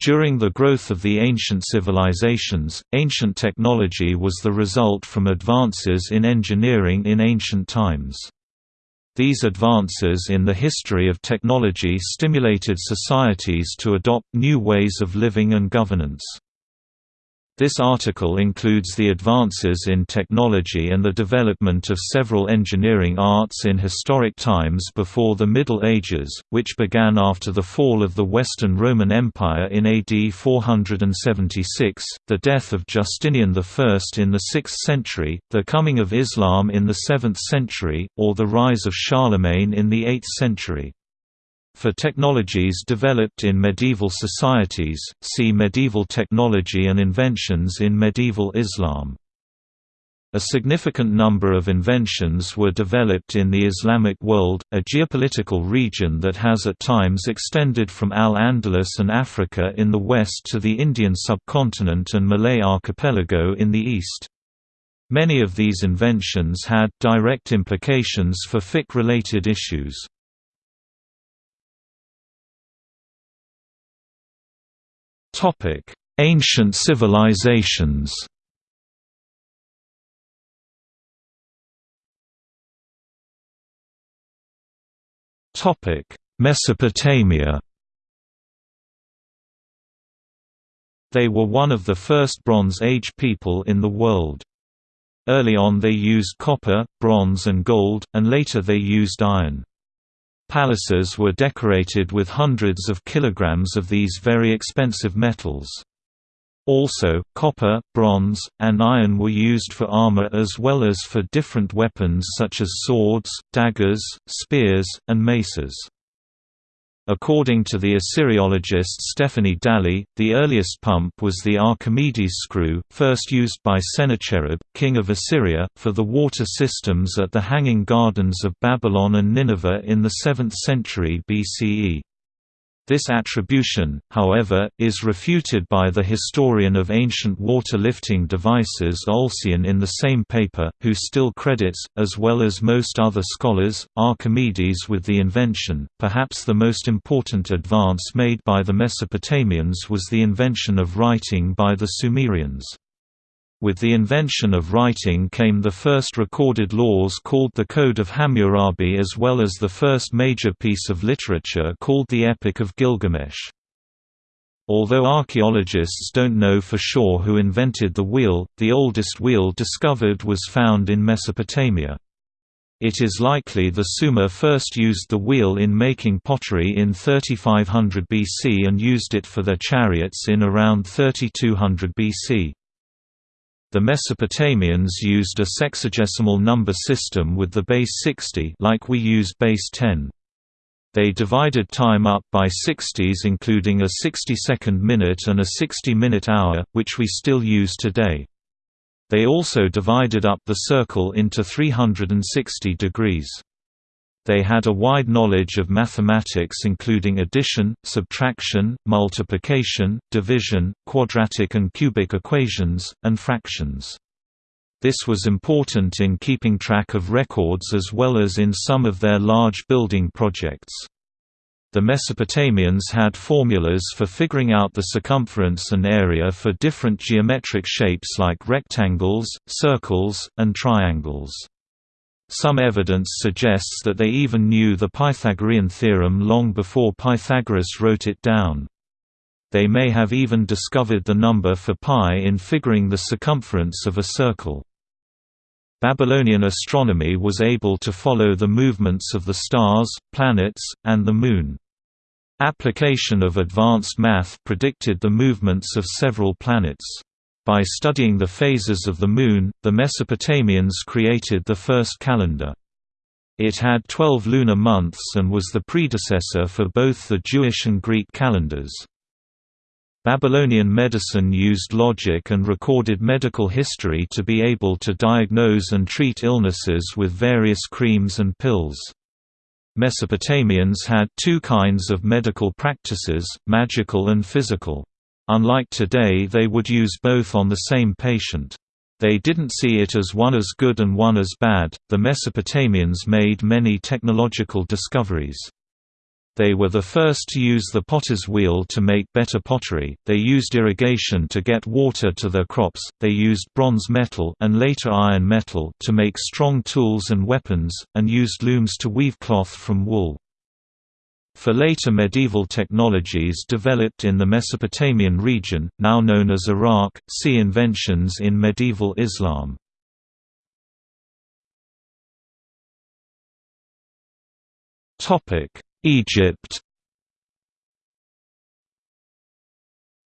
During the growth of the ancient civilizations, ancient technology was the result from advances in engineering in ancient times. These advances in the history of technology stimulated societies to adopt new ways of living and governance. This article includes the advances in technology and the development of several engineering arts in historic times before the Middle Ages, which began after the fall of the Western Roman Empire in AD 476, the death of Justinian I in the 6th century, the coming of Islam in the 7th century, or the rise of Charlemagne in the 8th century. For technologies developed in medieval societies, see Medieval technology and inventions in medieval Islam. A significant number of inventions were developed in the Islamic world, a geopolitical region that has at times extended from Al-Andalus and Africa in the west to the Indian subcontinent and Malay archipelago in the east. Many of these inventions had direct implications for fiqh-related issues. Topic: Ancient civilizations. Topic: Mesopotamia. They were one of the first Bronze Age people in the world. Early on they used copper, bronze and gold, and later they used iron. Palaces were decorated with hundreds of kilograms of these very expensive metals. Also, copper, bronze, and iron were used for armor as well as for different weapons such as swords, daggers, spears, and maces. According to the Assyriologist Stephanie Dalley, the earliest pump was the Archimedes screw, first used by Sennacherib, king of Assyria, for the water systems at the Hanging Gardens of Babylon and Nineveh in the 7th century BCE. This attribution, however, is refuted by the historian of ancient water-lifting devices Oleson in the same paper, who still credits, as well as most other scholars, Archimedes with the invention. Perhaps the most important advance made by the Mesopotamians was the invention of writing by the Sumerians. With the invention of writing came the first recorded laws called the Code of Hammurabi as well as the first major piece of literature called the Epic of Gilgamesh. Although archaeologists don't know for sure who invented the wheel, the oldest wheel discovered was found in Mesopotamia. It is likely the Sumer first used the wheel in making pottery in 3500 BC and used it for their chariots in around 3200 BC. The Mesopotamians used a sexagesimal number system with the base 60 like we use base 10. They divided time up by 60s including a 60-second minute and a 60-minute hour, which we still use today. They also divided up the circle into 360 degrees. They had a wide knowledge of mathematics including addition, subtraction, multiplication, division, quadratic and cubic equations, and fractions. This was important in keeping track of records as well as in some of their large building projects. The Mesopotamians had formulas for figuring out the circumference and area for different geometric shapes like rectangles, circles, and triangles. Some evidence suggests that they even knew the Pythagorean theorem long before Pythagoras wrote it down. They may have even discovered the number for pi in figuring the circumference of a circle. Babylonian astronomy was able to follow the movements of the stars, planets, and the Moon. Application of advanced math predicted the movements of several planets. By studying the phases of the Moon, the Mesopotamians created the first calendar. It had 12 lunar months and was the predecessor for both the Jewish and Greek calendars. Babylonian medicine used logic and recorded medical history to be able to diagnose and treat illnesses with various creams and pills. Mesopotamians had two kinds of medical practices, magical and physical. Unlike today they would use both on the same patient. They didn't see it as one as good and one as bad. The Mesopotamians made many technological discoveries. They were the first to use the potter's wheel to make better pottery, they used irrigation to get water to their crops, they used bronze metal and later iron metal to make strong tools and weapons, and used looms to weave cloth from wool. For later medieval technologies developed in the Mesopotamian region, now known as Iraq, see inventions in medieval Islam. Egypt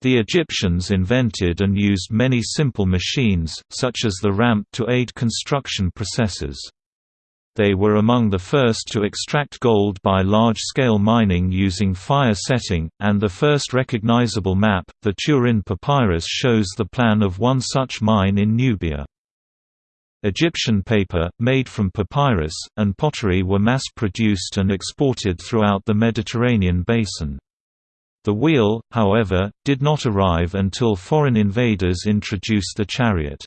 The Egyptians invented and used many simple machines, such as the ramp to aid construction processes. They were among the first to extract gold by large-scale mining using fire setting, and the first recognizable map, the Turin Papyrus shows the plan of one such mine in Nubia. Egyptian paper, made from papyrus, and pottery were mass-produced and exported throughout the Mediterranean basin. The wheel, however, did not arrive until foreign invaders introduced the chariot.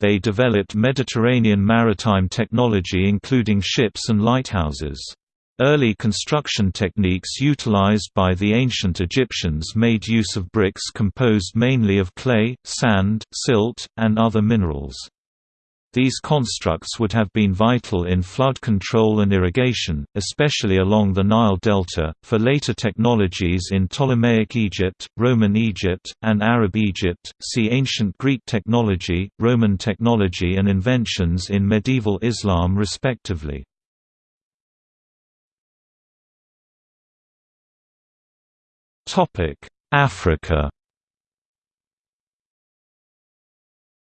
They developed Mediterranean maritime technology including ships and lighthouses. Early construction techniques utilized by the ancient Egyptians made use of bricks composed mainly of clay, sand, silt, and other minerals. These constructs would have been vital in flood control and irrigation, especially along the Nile Delta. For later technologies in Ptolemaic Egypt, Roman Egypt, and Arab Egypt, see Ancient Greek technology, Roman technology, and inventions in medieval Islam, respectively. Africa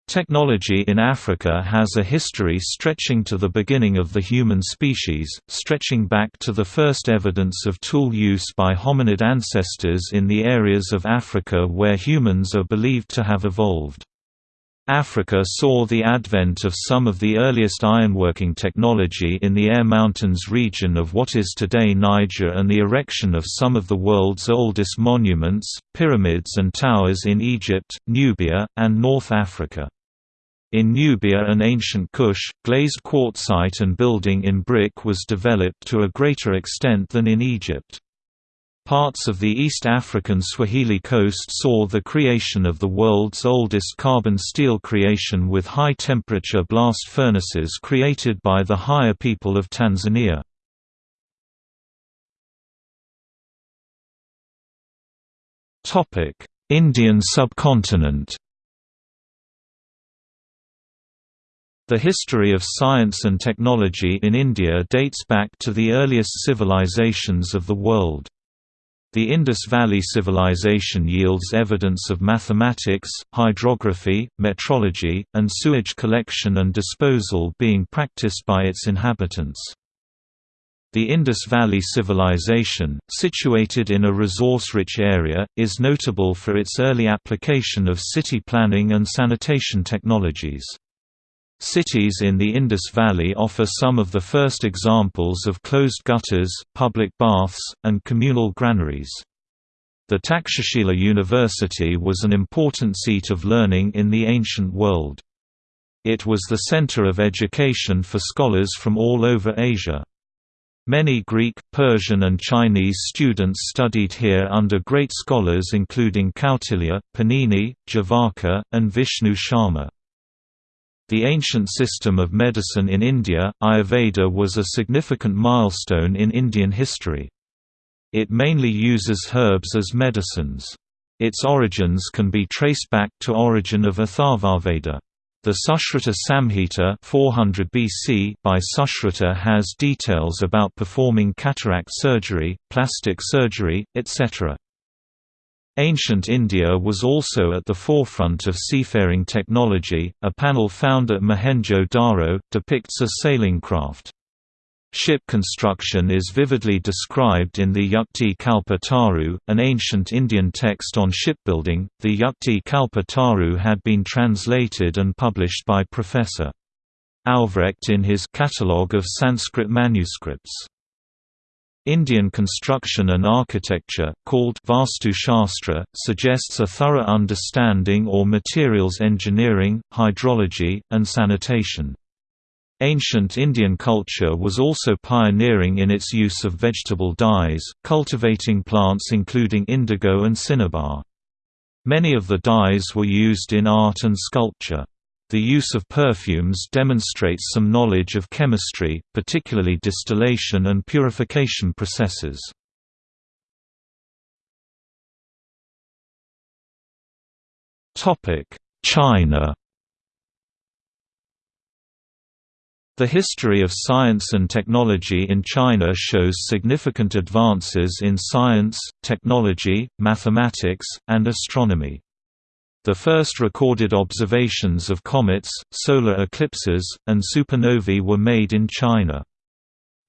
Technology in Africa has a history stretching to the beginning of the human species, stretching back to the first evidence of tool use by hominid ancestors in the areas of Africa where humans are believed to have evolved. Africa saw the advent of some of the earliest ironworking technology in the Air Mountains region of what is today Niger and the erection of some of the world's oldest monuments, pyramids and towers in Egypt, Nubia, and North Africa. In Nubia and ancient Kush, glazed quartzite and building in brick was developed to a greater extent than in Egypt. Parts of the East African Swahili coast saw the creation of the world's oldest carbon steel creation with high-temperature blast furnaces created by the Haya people of Tanzania. Indian subcontinent The history of science and technology in India dates back to the earliest civilizations of the world. The Indus Valley Civilization yields evidence of mathematics, hydrography, metrology, and sewage collection and disposal being practiced by its inhabitants. The Indus Valley Civilization, situated in a resource-rich area, is notable for its early application of city planning and sanitation technologies. Cities in the Indus Valley offer some of the first examples of closed gutters, public baths, and communal granaries. The Takshashila University was an important seat of learning in the ancient world. It was the center of education for scholars from all over Asia. Many Greek, Persian and Chinese students studied here under great scholars including Kautilya, Panini, Jivaka, and Vishnu Sharma. The ancient system of medicine in India, Ayurveda was a significant milestone in Indian history. It mainly uses herbs as medicines. Its origins can be traced back to origin of Atharvaveda. The Sushruta Samhita 400 BC by Sushruta has details about performing cataract surgery, plastic surgery, etc. Ancient India was also at the forefront of seafaring technology. A panel found at Mohenjo-Daro depicts a sailing craft. Ship construction is vividly described in the Yukti Kalpataru, an ancient Indian text on shipbuilding. The Yukti Kalpataru had been translated and published by Professor Aufrecht in his Catalogue of Sanskrit Manuscripts. Indian construction and architecture, called Vastu Shastra, suggests a thorough understanding or materials engineering, hydrology, and sanitation. Ancient Indian culture was also pioneering in its use of vegetable dyes, cultivating plants including indigo and cinnabar. Many of the dyes were used in art and sculpture. The use of perfumes demonstrates some knowledge of chemistry, particularly distillation and purification processes. China The history of science and technology in China shows significant advances in science, technology, mathematics, and astronomy. The first recorded observations of comets, solar eclipses, and supernovae were made in China.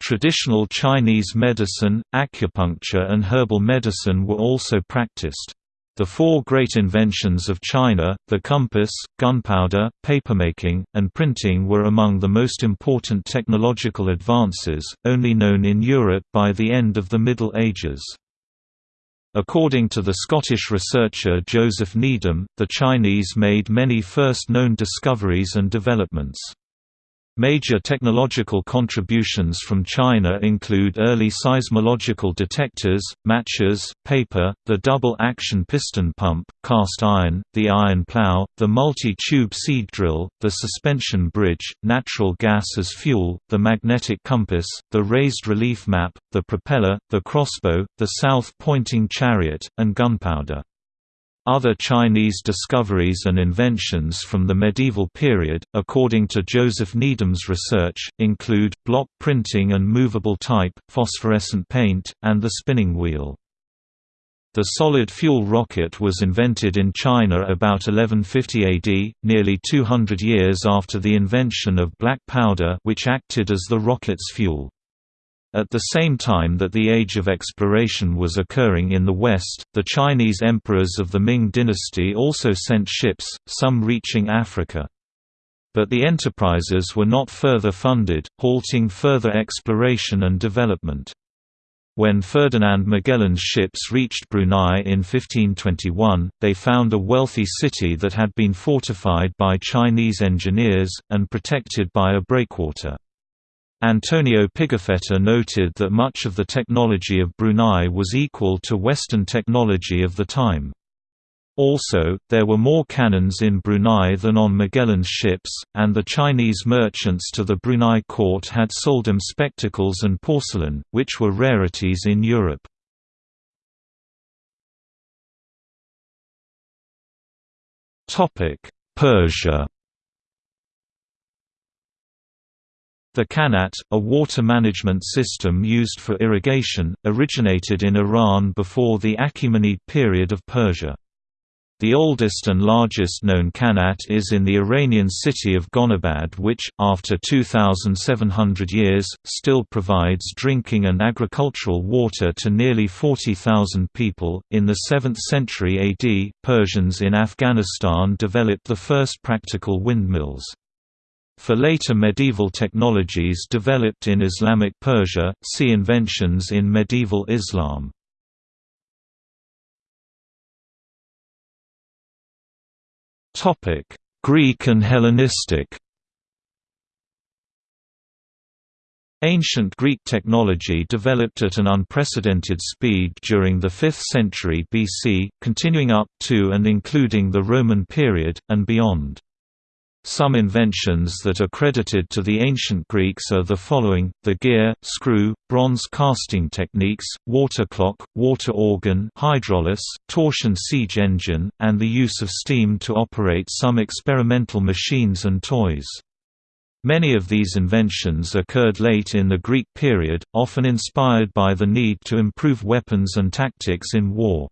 Traditional Chinese medicine, acupuncture and herbal medicine were also practiced. The four great inventions of China, the compass, gunpowder, papermaking, and printing were among the most important technological advances, only known in Europe by the end of the Middle Ages. According to the Scottish researcher Joseph Needham, the Chinese made many first known discoveries and developments. Major technological contributions from China include early seismological detectors, matches, paper, the double-action piston pump, cast iron, the iron plow, the multi-tube seed drill, the suspension bridge, natural gas as fuel, the magnetic compass, the raised relief map, the propeller, the crossbow, the south-pointing chariot, and gunpowder. Other Chinese discoveries and inventions from the medieval period, according to Joseph Needham's research, include, block printing and movable type, phosphorescent paint, and the spinning wheel. The solid fuel rocket was invented in China about 1150 AD, nearly 200 years after the invention of black powder which acted as the rocket's fuel. At the same time that the age of exploration was occurring in the West, the Chinese emperors of the Ming dynasty also sent ships, some reaching Africa. But the enterprises were not further funded, halting further exploration and development. When Ferdinand Magellan's ships reached Brunei in 1521, they found a wealthy city that had been fortified by Chinese engineers, and protected by a breakwater. Antonio Pigafetta noted that much of the technology of Brunei was equal to Western technology of the time. Also, there were more cannons in Brunei than on Magellan's ships, and the Chinese merchants to the Brunei court had sold them spectacles and porcelain, which were rarities in Europe. Persia The Qanat, a water management system used for irrigation, originated in Iran before the Achaemenid period of Persia. The oldest and largest known Qanat is in the Iranian city of Gonabad which, after 2,700 years, still provides drinking and agricultural water to nearly 40,000 people. In the 7th century AD, Persians in Afghanistan developed the first practical windmills. For later medieval technologies developed in Islamic Persia, see inventions in medieval Islam. Greek and Hellenistic Ancient Greek technology developed at an unprecedented speed during the 5th century BC, continuing up to and including the Roman period, and beyond. Some inventions that are credited to the ancient Greeks are the following, the gear, screw, bronze casting techniques, water clock, water organ hydraulis, torsion siege engine, and the use of steam to operate some experimental machines and toys. Many of these inventions occurred late in the Greek period, often inspired by the need to improve weapons and tactics in war.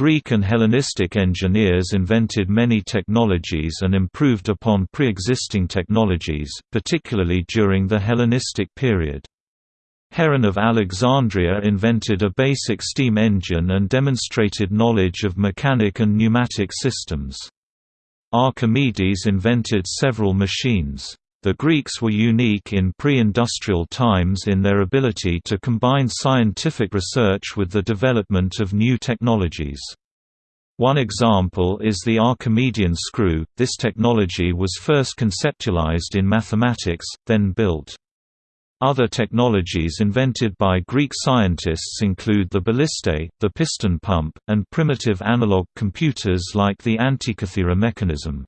Greek and Hellenistic engineers invented many technologies and improved upon pre-existing technologies, particularly during the Hellenistic period. Heron of Alexandria invented a basic steam engine and demonstrated knowledge of mechanic and pneumatic systems. Archimedes invented several machines. The Greeks were unique in pre-industrial times in their ability to combine scientific research with the development of new technologies. One example is the Archimedean screw. This technology was first conceptualized in mathematics, then built. Other technologies invented by Greek scientists include the ballistae, the piston pump, and primitive analog computers like the Antikythera mechanism.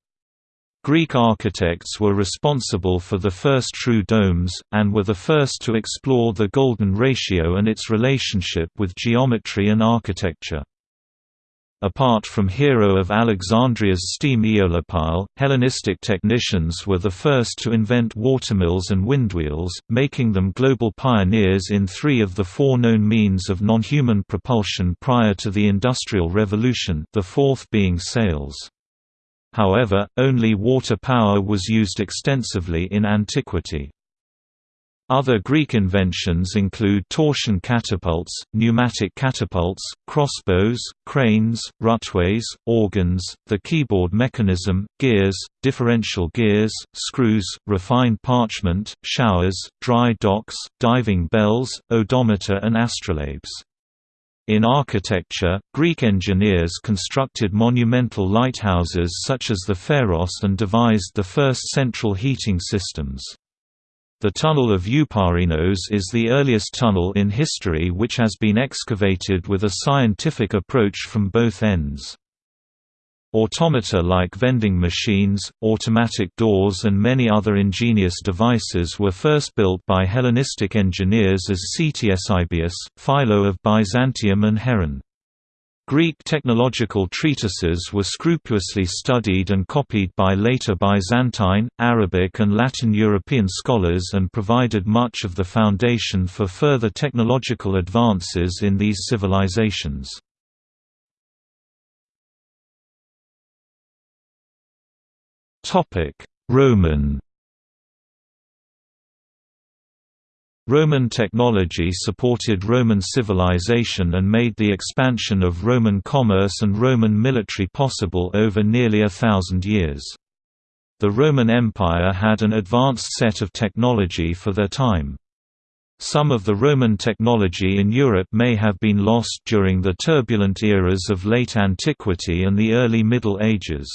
Greek architects were responsible for the first true domes, and were the first to explore the golden ratio and its relationship with geometry and architecture. Apart from Hero of Alexandria's steam eolipile, Hellenistic technicians were the first to invent watermills and windwheels, making them global pioneers in three of the four known means of non-human propulsion prior to the Industrial Revolution the fourth being sails. However, only water power was used extensively in antiquity. Other Greek inventions include torsion catapults, pneumatic catapults, crossbows, cranes, rutways, organs, the keyboard mechanism, gears, differential gears, screws, refined parchment, showers, dry docks, diving bells, odometer and astrolabes. In architecture, Greek engineers constructed monumental lighthouses such as the Pharos and devised the first central heating systems. The Tunnel of Eupalinos is the earliest tunnel in history which has been excavated with a scientific approach from both ends. Automata like vending machines, automatic doors and many other ingenious devices were first built by Hellenistic engineers as Ctesibius, Philo of Byzantium and Heron. Greek technological treatises were scrupulously studied and copied by later Byzantine, Arabic and Latin European scholars and provided much of the foundation for further technological advances in these civilizations. Roman Roman technology supported Roman civilization and made the expansion of Roman commerce and Roman military possible over nearly a thousand years. The Roman Empire had an advanced set of technology for their time. Some of the Roman technology in Europe may have been lost during the turbulent eras of late antiquity and the early Middle Ages.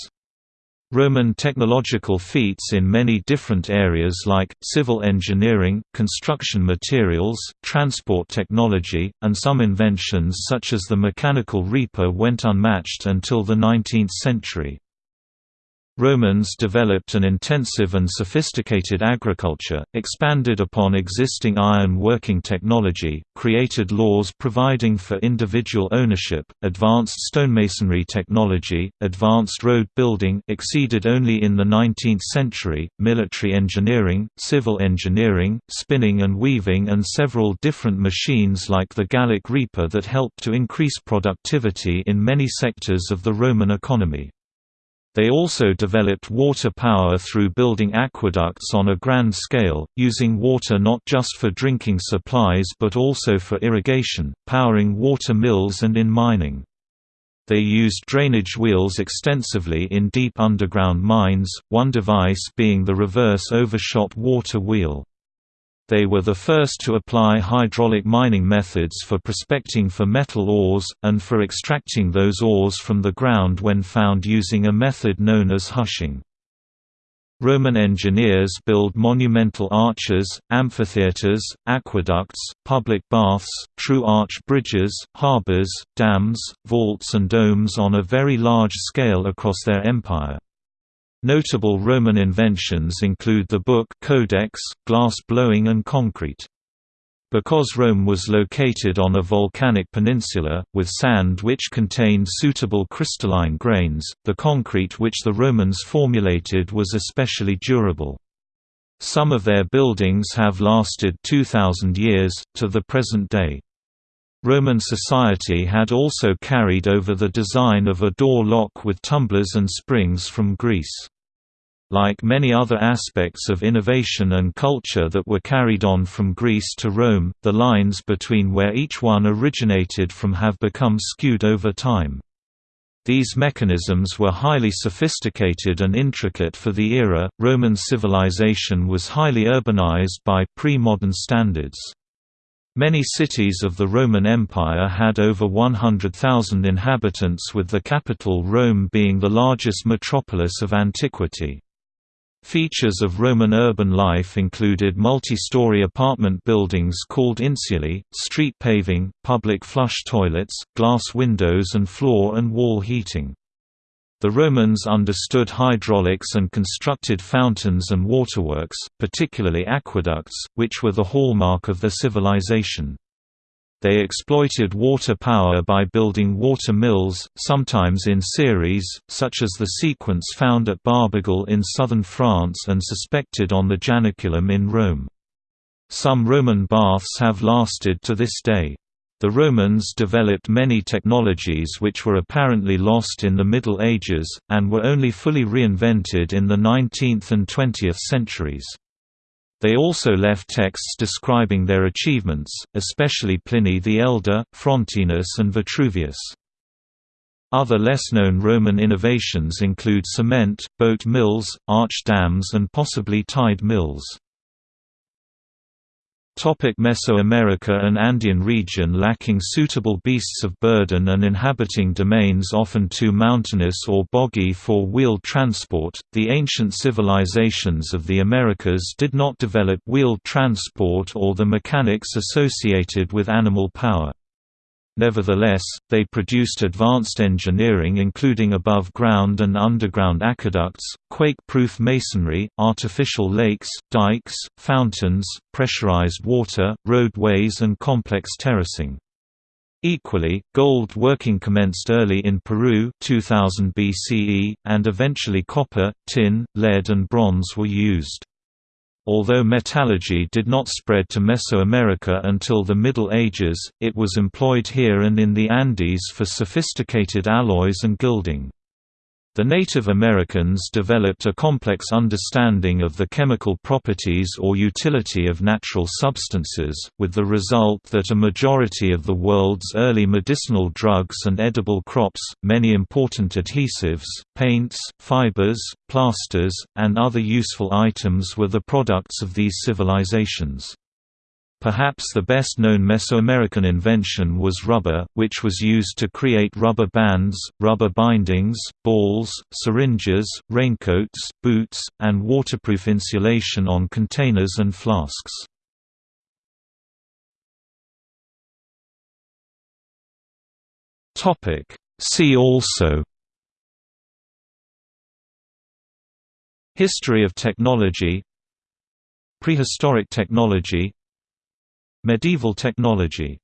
Roman technological feats in many different areas like, civil engineering, construction materials, transport technology, and some inventions such as the mechanical reaper went unmatched until the 19th century. Romans developed an intensive and sophisticated agriculture, expanded upon existing iron working technology, created laws providing for individual ownership, advanced stonemasonry technology, advanced road building exceeded only in the 19th century, military engineering, civil engineering, spinning and weaving and several different machines like the Gallic Reaper that helped to increase productivity in many sectors of the Roman economy. They also developed water power through building aqueducts on a grand scale, using water not just for drinking supplies but also for irrigation, powering water mills and in mining. They used drainage wheels extensively in deep underground mines, one device being the reverse overshot water wheel. They were the first to apply hydraulic mining methods for prospecting for metal ores, and for extracting those ores from the ground when found using a method known as hushing. Roman engineers build monumental arches, amphitheatres, aqueducts, public baths, true arch bridges, harbours, dams, vaults and domes on a very large scale across their empire. Notable Roman inventions include the book codex, glass blowing and concrete. Because Rome was located on a volcanic peninsula, with sand which contained suitable crystalline grains, the concrete which the Romans formulated was especially durable. Some of their buildings have lasted 2,000 years, to the present day. Roman society had also carried over the design of a door lock with tumblers and springs from Greece. Like many other aspects of innovation and culture that were carried on from Greece to Rome, the lines between where each one originated from have become skewed over time. These mechanisms were highly sophisticated and intricate for the era. Roman civilization was highly urbanized by pre modern standards. Many cities of the Roman Empire had over 100,000 inhabitants with the capital Rome being the largest metropolis of antiquity. Features of Roman urban life included multi-story apartment buildings called insulae, street paving, public flush toilets, glass windows and floor and wall heating. The Romans understood hydraulics and constructed fountains and waterworks, particularly aqueducts, which were the hallmark of their civilization. They exploited water power by building water mills, sometimes in series, such as the sequence found at Barbegal in southern France and suspected on the Janiculum in Rome. Some Roman baths have lasted to this day. The Romans developed many technologies which were apparently lost in the Middle Ages, and were only fully reinvented in the 19th and 20th centuries. They also left texts describing their achievements, especially Pliny the Elder, Frontinus and Vitruvius. Other less-known Roman innovations include cement, boat mills, arch dams and possibly tide mills. Topic Mesoamerica and Andean region Lacking suitable beasts of burden and inhabiting domains often too mountainous or boggy for wheeled transport, the ancient civilizations of the Americas did not develop wheeled transport or the mechanics associated with animal power. Nevertheless, they produced advanced engineering including above-ground and underground aqueducts, quake-proof masonry, artificial lakes, dikes, fountains, pressurized water, roadways and complex terracing. Equally, gold working commenced early in Peru 2000 BCE, and eventually copper, tin, lead and bronze were used. Although metallurgy did not spread to Mesoamerica until the Middle Ages, it was employed here and in the Andes for sophisticated alloys and gilding. The Native Americans developed a complex understanding of the chemical properties or utility of natural substances, with the result that a majority of the world's early medicinal drugs and edible crops, many important adhesives, paints, fibers, plasters, and other useful items were the products of these civilizations. Perhaps the best-known Mesoamerican invention was rubber, which was used to create rubber bands, rubber bindings, balls, syringes, raincoats, boots, and waterproof insulation on containers and flasks. See also History of technology Prehistoric technology Medieval technology